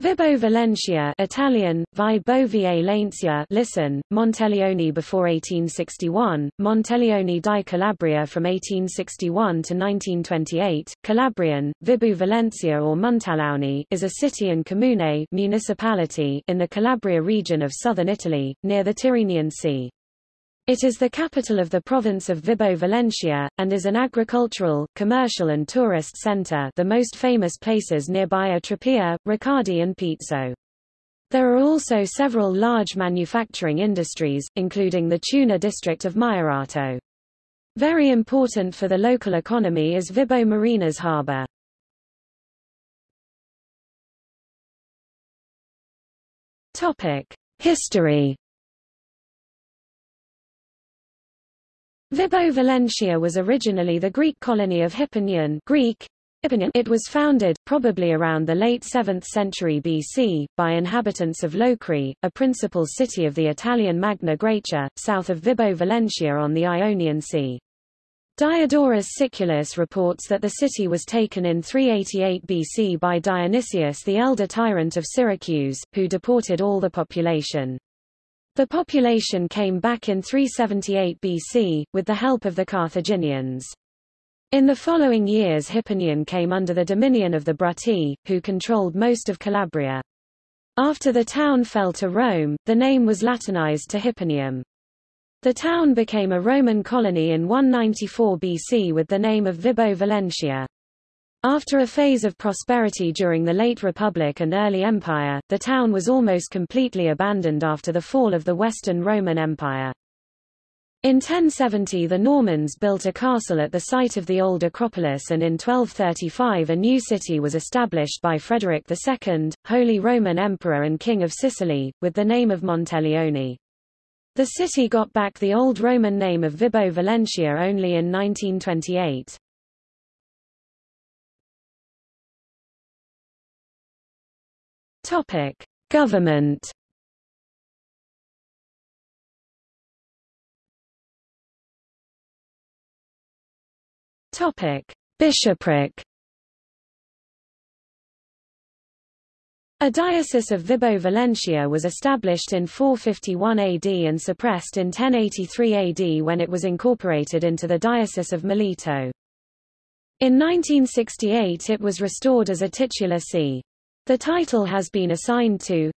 Vibo Valentia Italian, Vibo Valencia listen, Monteleone before 1861, Monteleone di Calabria from 1861 to 1928, Calabrian, Vibo Valencia or Montalauni is a city and comune municipality in the Calabria region of southern Italy, near the Tyrrhenian Sea. It is the capital of the province of Vibo Valentia, and is an agricultural, commercial and tourist center the most famous places nearby are Tropea, Ricadi and Pizzo. There are also several large manufacturing industries, including the tuna district of Maierato. Very important for the local economy is Vibo Marinas harbour. History Vibo Valentia was originally the Greek colony of Hipponion Greek, It was founded, probably around the late 7th century BC, by inhabitants of Locri, a principal city of the Italian Magna Graecia, south of Vibo Valentia on the Ionian Sea. Diodorus Siculus reports that the city was taken in 388 BC by Dionysius the elder tyrant of Syracuse, who deported all the population. The population came back in 378 BC, with the help of the Carthaginians. In the following years Hipponion came under the dominion of the Brutii, who controlled most of Calabria. After the town fell to Rome, the name was Latinized to Hipponium. The town became a Roman colony in 194 BC with the name of Vibo Valentia. After a phase of prosperity during the late Republic and early Empire, the town was almost completely abandoned after the fall of the Western Roman Empire. In 1070 the Normans built a castle at the site of the old Acropolis and in 1235 a new city was established by Frederick II, Holy Roman Emperor and King of Sicily, with the name of Monteleone. The city got back the old Roman name of Vibo Valentia only in 1928. Topic: Government. Topic: Bishopric. A diocese of Vibo Valentia was established in 451 AD and suppressed in 1083 AD when it was incorporated into the Diocese of Mileto. In 1968 it was restored as a titular see. The title has been assigned to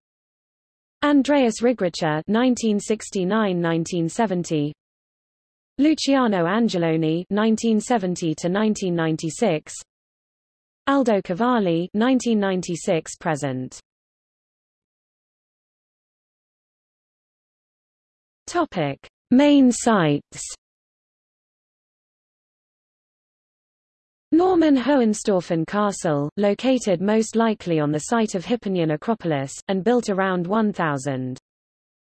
Andreas Rigricha (1969–1970), Luciano Angeloni (1970–1996), Aldo Cavalli (1996 present). Topic: Main sites. Norman Hohenstaufen Castle, located most likely on the site of Hipponion Acropolis, and built around 1000.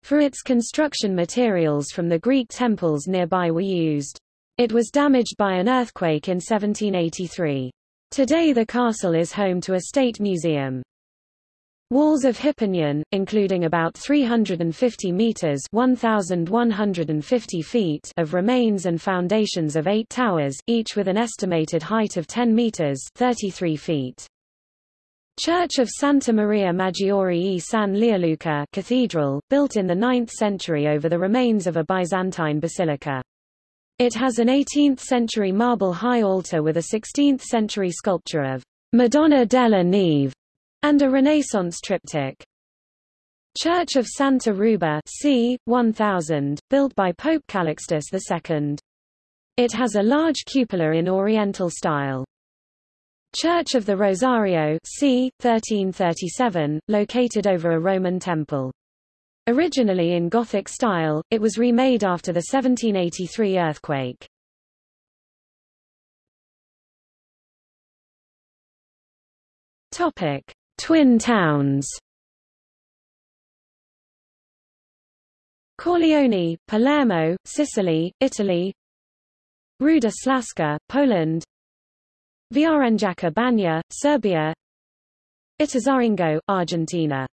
For its construction materials from the Greek temples nearby were used. It was damaged by an earthquake in 1783. Today the castle is home to a state museum. Walls of Hipponion, including about 350 meters (1,150 feet) of remains and foundations of eight towers, each with an estimated height of 10 meters (33 feet). Church of Santa Maria Maggiore e San Leoluca Cathedral, built in the 9th century over the remains of a Byzantine basilica. It has an 18th-century marble high altar with a 16th-century sculpture of Madonna della Neve and a Renaissance triptych. Church of Santa Ruba c. 1000, built by Pope Calixtus II. It has a large cupola in Oriental style. Church of the Rosario c. 1337, located over a Roman temple. Originally in Gothic style, it was remade after the 1783 earthquake. Topic: Twin towns. Corleone, Palermo, Sicily, Italy. Ruda Slaska, Poland. Vrnjačka Banja, Serbia. Ituzaingó, Argentina